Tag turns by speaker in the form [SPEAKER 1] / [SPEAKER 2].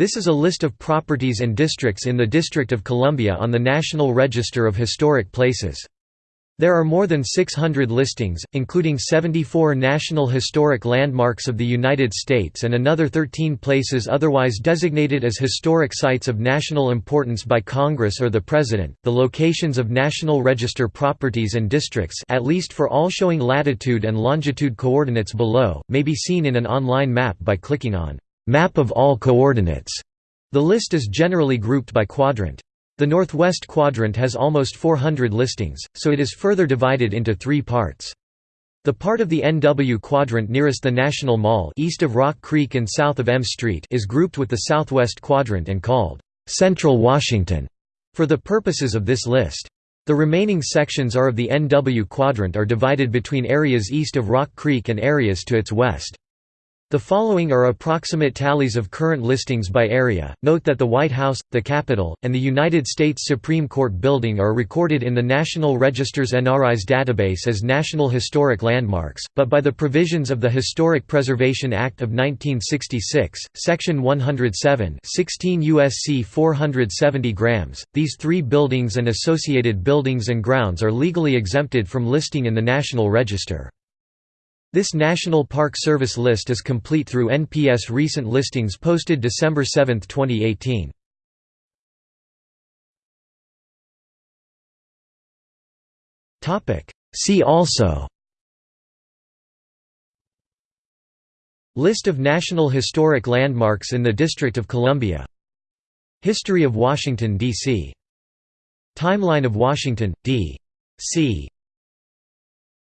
[SPEAKER 1] This is a list of properties and districts in the District of Columbia on the National Register of Historic Places. There are more than 600 listings, including 74 National Historic Landmarks of the United States and another 13 places otherwise designated as historic sites of national importance by Congress or the President. The locations of National Register properties and districts, at least for all showing latitude and longitude coordinates below, may be seen in an online map by clicking on Map of all coordinates. The list is generally grouped by quadrant. The northwest quadrant has almost 400 listings, so it is further divided into three parts. The part of the NW quadrant nearest the National Mall east of Rock Creek and south of M Street is grouped with the southwest quadrant and called Central Washington for the purposes of this list. The remaining sections are of the NW quadrant are divided between areas east of Rock Creek and areas to its west. The following are approximate tallies of current listings by area. Note that the White House, the Capitol, and the United States Supreme Court building are recorded in the National Register's NRIS database as National Historic Landmarks, but by the provisions of the Historic Preservation Act of 1966, Section 107, 16 USC 470 grams, these three buildings and associated buildings and grounds are legally exempted from listing in the National Register. This National Park Service list is complete through NPS recent listings posted December 7, 2018. See also List of National Historic Landmarks in the District of Columbia History of Washington, D.C. Timeline of Washington, D.C.